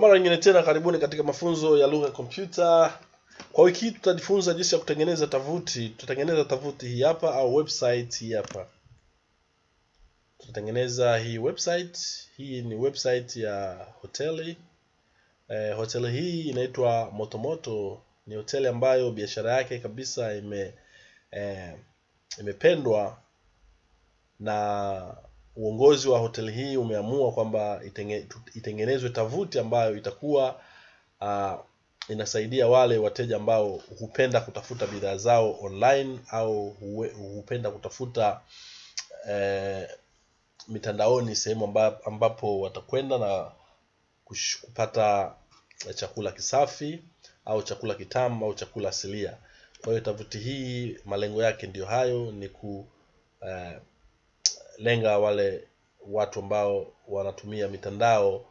mara nyingine tena karibuni katika mafunzo ya lugha ya kompyuta. Kwa wiki hii tutajifunza jinsi ya kutengeneza tavuti Tutatengeneza tavuti hii hapa au website hii hapa. Tutatengeneza hii website. Hii ni website ya hoteli. Eh, hoteli hii inaitwa Motomoto. Ni hoteli ambayo biashara yake kabisa ime eh, imependwa na uongozi wa hoteli hii umeamua kwamba itenge, itengenezwe tavuti ambayo itakuwa uh, inasaidia wale wateja ambao hupenda kutafuta bidhaa zao online au hupenda kutafuta eh, mitandaoni sehemu amba, ambapo watakwenda na kupata chakula kisafi au chakula kitamu au chakula asilia. Kwa hiyo tavuti hii malengo yake ndiyo hayo, ni ku eh, lenga wale watu ambao wanatumia mitandao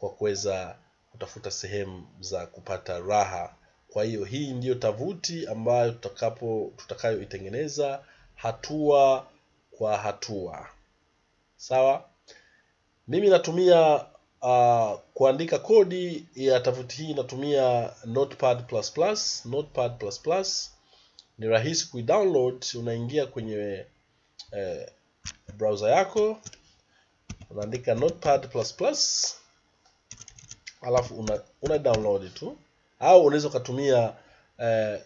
kwa kuweza kutafuta sehemu za kupata raha. Kwa hiyo hii ndiyo tavuti ambayo tutakapo tutakayoitengeneza hatua kwa hatua. Sawa? Mimi natumia uh, kuandika kodi ya tavuti hii natumia Notepad++. Notepad++ ni rahisi kuidownload, unaingia kwenye eh, browser yako unaandika notepad++ alafu una, una download tu au unaweza ukatumia eh,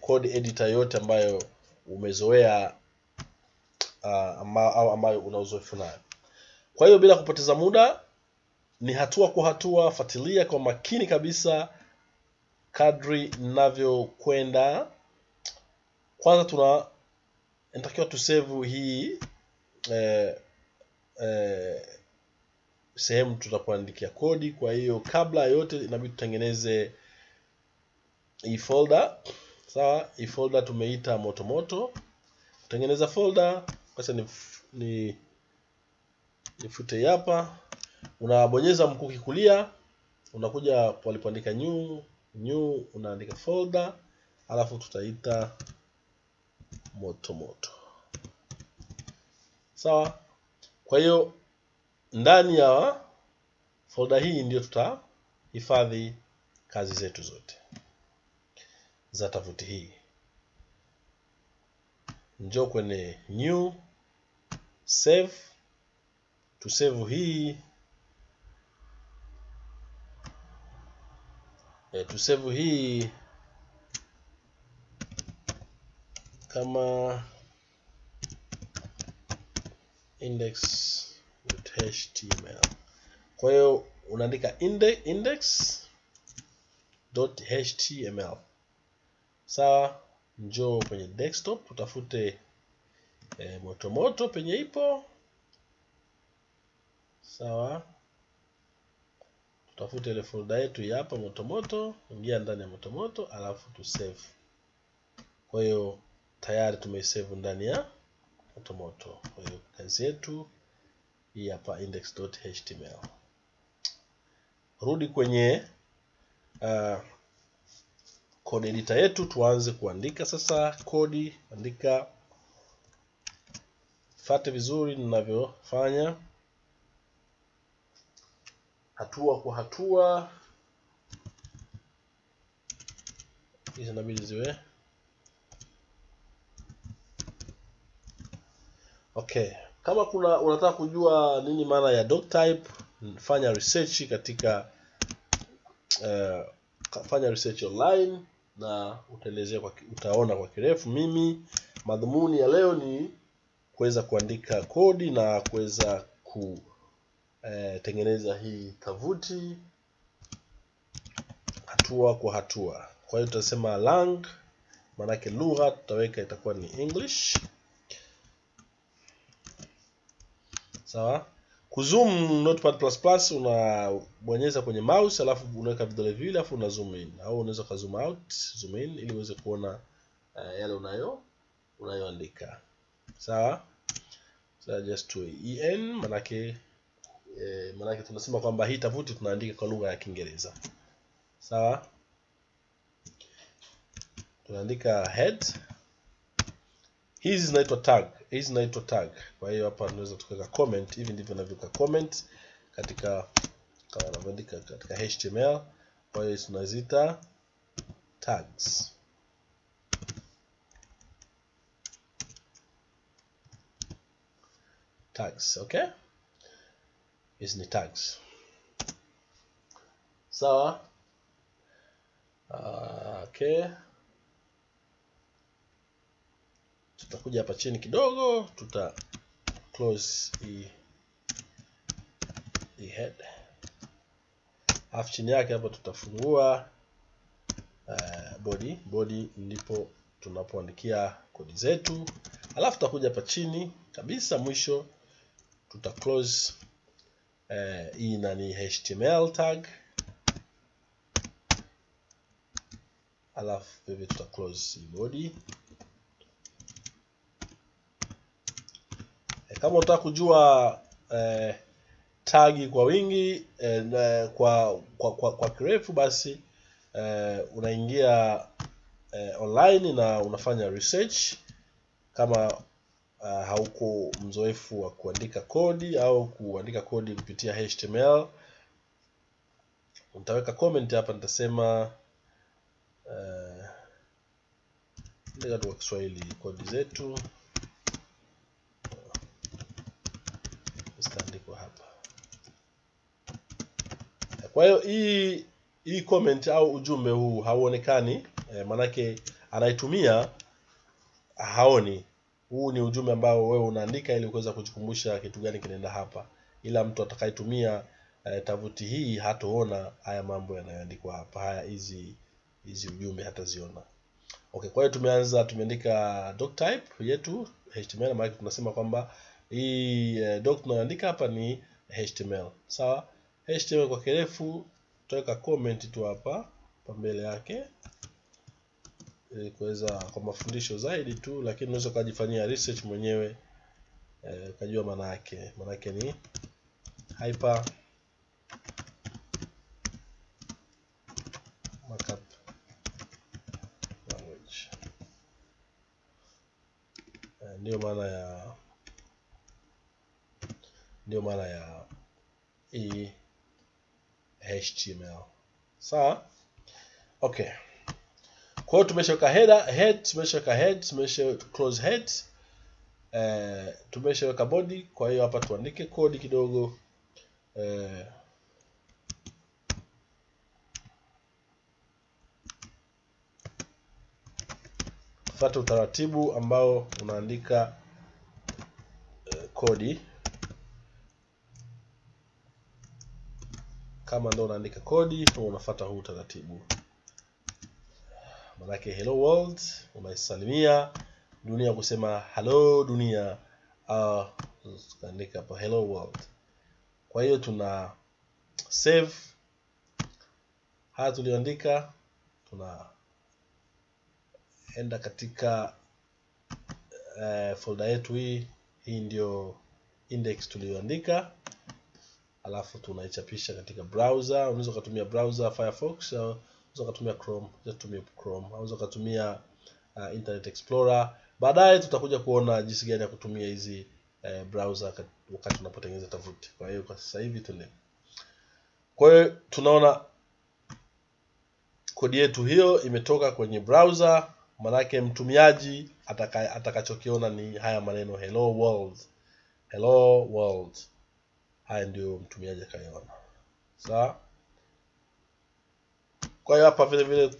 code editor yote ambayo umezoea uh, ama, au ambayo una uzoefu nayo. Kwa hiyo bila kupoteza muda, ni hatua kwa hatua, fuatilia kwa makini kabisa kadri ninavyokwenda. Kwanza tuna inatakiwa tusevu hii eh, eh, sehemu tutakuandikia kodi. Kwa hiyo kabla ya yote inabidi tutengeneze hii folder. Sawa, hii folder tumeita motomoto. Kutengeneza folder, kwanza ni, ni nifute hapa. Unabonyeza mkuki kulia, unakuja palipoandika new new, unaandika folder, alafu tutaita motomoto. Sawa. Kwa hiyo ndani ya folder hii ndio tutahifadhi kazi zetu zote za tafuti hii. njo kwenye new save, tusave hii e, tusave hii kama index.html. Kwa hiyo unaandika index.html. Sawa, njoo kwenye desktop utafute e, motomoto penye ipo. Sawa, tutafute ile folder yetu hapa motomoto, ingia ndani ya motomoto alafu tu save. Kwa hiyo tayari tumeisave ndani ya motomoto. Kwa hiyo kazi yetu hii hapa index.html. Rudi kwenye uh, code editor yetu, tuanze kuandika sasa kodi. Andika, fate vizuri ninavyofanya, hatua kwa hatua. Hizi inabidi ziwe Okay, kama kuna unataka kujua nini maana ya doctype, fanya research katika uh, fanya research online na utaelezea kwa, utaona kwa kirefu. Mimi madhumuni ya leo ni kuweza kuandika kodi na kuweza kutengeneza uh, hii tovuti hatua kwa hatua. Kwa hiyo tutasema lang, maanake lugha tutaweka itakuwa ni English. Sawa. Kuzoom Notepad++ plus plus unabonyeza kwenye mouse alafu unaweka vidole viwili alafu una zoom in au unaweza ka zoom out, zoom in ili uweze kuona uh, yale unayo unayoandika. Sawa? So just to en manake eh, manake tunasema kwamba hii tovuti tunaandika kwa lugha ya Kiingereza. Sawa? Tunaandika head hizi zinaitwa tag, hizi naitwa tag. Kwa hiyo hapa tunaweza tukaweka comment. Hivi ndivyo navyoweka comment katika kama anavyoandika katika HTML. Kwa hiyo tunazita tags. Tags, okay? Hizi ni tags. Sawa? So, Uh, okay. Tutakuja hapa chini kidogo, tuta close hii hii head. Alafu chini yake hapa tutafungua uh, body. Body ndipo tunapoandikia kodi zetu. Alafu tutakuja hapa chini kabisa mwisho tuta close uh, hii nani HTML tag. Alafu hivi tuta close body. Kama unataka kujua eh, tagi kwa wingi eh, kwa, kwa, kwa, kwa kirefu basi eh, unaingia eh, online na unafanya research kama uh, hauko mzoefu wa kuandika kodi au kuandika kodi kupitia HTML. Nitaweka comment hapa, nitasema uh, kwa Kiswahili kodi zetu zitaandikwa hapa. Kwa hiyo hii hii comment au ujumbe huu hauonekani eh, manake anaitumia haoni. Huu ni ujumbe ambao wewe unaandika ili kuweza kujikumbusha kitu gani kinaenda hapa, ila mtu atakayetumia eh, tavuti hii hatoona haya mambo yanayoandikwa hapa, haya hizi hizi ujumbe hataziona. Okay, kwa hiyo tumeanza, tumeandika doc type yetu HTML, maana tunasema kwamba hii eh, doc tunayoandika hapa ni HTML. Sawa? HTML kwa kirefu tutaweka comment tu hapa pambele mbele yake ili kuweza kwa mafundisho zaidi tu, lakini unaweza ukajifanyia research mwenyewe eh, ukajua maana yake. Maana yake ni hyper. Eh, ndiyo maana ya ndiyo maana ya hii HTML. Sawa? Okay. Kwa hiyo tumeshaweka header, head, tumeshaweka head, tumesha close head. Eh, tumeshaweka body, kwa hiyo hapa tuandike kodi kidogo. Eh, fuata utaratibu ambao unaandika eh, kodi kama ndo unaandika kodi unafuata huu utaratibu. Manake hello world unaisalimia dunia kusema hello dunia, uh, hapo hello world. Kwa hiyo tuna save haya tulioandika, tunaenda katika uh, folder yetu hii. Hii ndio index tuliyoandika alafu tunaichapisha katika browser. Unaweza ukatumia browser Firefox unaweza ukatumia Chrome, tumia Chrome unaweza ukatumia uh, Internet Explorer. Baadaye tutakuja kuona jinsi gani ya kutumia hizi uh, browser wakati unapotengeneza tovuti. Kwa hiyo kwa sasa hivi tuende kwa hiyo tunaona kodi yetu hiyo imetoka kwenye browser, manake mtumiaji ataka, atakachokiona ni haya maneno hello world, hello world haya ndio mtumiaji akaiona. Sawa. Kwa hiyo hapa vile vile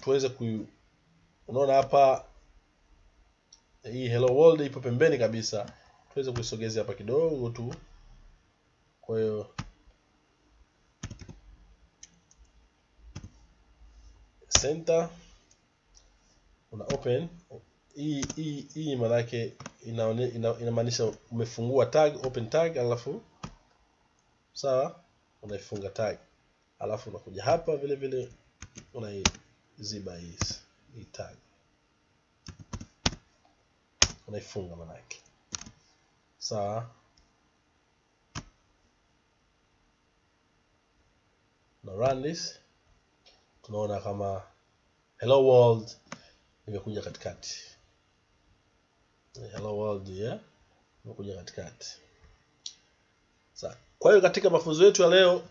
tuweze ku, unaona hapa hii hello world ipo pembeni kabisa, tuweze kuisogezea hapa kidogo tu. Kwa hiyo center una open hii hii hii maana yake inamaanisha ina, umefungua tag open tag, alafu sawa, unaifunga tag, alafu unakuja hapa vile vile unaiziba hii hii tag, unaifunga maana yake sawa. Na run this, tunaona kama hello world imekuja katikati hello world yeah, imekuja katikati. Sa, kwa hiyo katika mafunzo yetu ya leo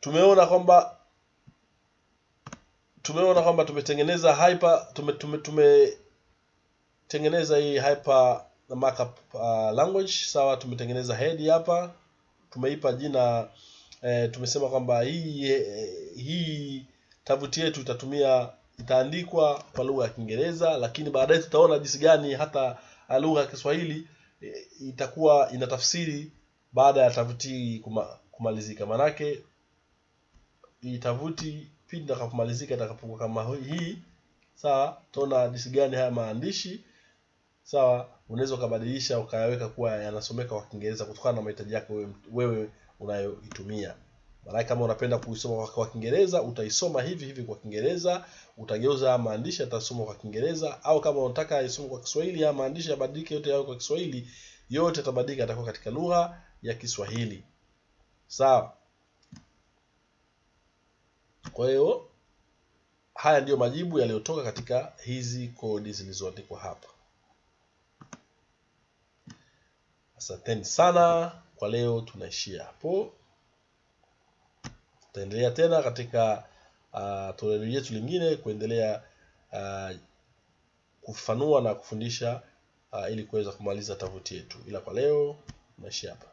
tumeona kwamba tumeona kwamba tumetengeneza hyper tume, tumetengeneza hii hyper markup uh, language sawa tumetengeneza head hapa tumeipa jina eh, tumesema kwamba hii eh, hii tavuti yetu itatumia itaandikwa kwa lugha ya Kiingereza lakini baadaye tutaona jinsi gani hata lugha ya Kiswahili itakuwa itakuwa inatafsiri baada ya tavuti kuma, kumalizika. Manake itavuti pindi itakapomalizika itakapokuwa kama hii sawa utaona jinsi gani haya maandishi sawa unaweza ukabadilisha ukayaweka kuwa yanasomeka kwa Kiingereza kutokana na mahitaji yako wewe, wewe unayoitumia maana kama unapenda kuisoma kwa Kiingereza utaisoma hivi hivi kwa Kiingereza utageuza maandishi atasoma kwa Kiingereza au kama unataka isome kwa Kiswahili ya maandishi yabadilike yote yawe kwa Kiswahili yote yatabadilika yatakuwa katika lugha ya Kiswahili. Sawa. Kwa hiyo haya ndiyo majibu yaliyotoka katika hizi kodi zilizoandikwa hapa. Asanteni sana. Kwa leo tunaishia hapo tutaendelea tena katika uh, toleo letu lingine kuendelea uh, kufanua na kufundisha uh, ili kuweza kumaliza tovuti yetu. Ila kwa leo naishi hapa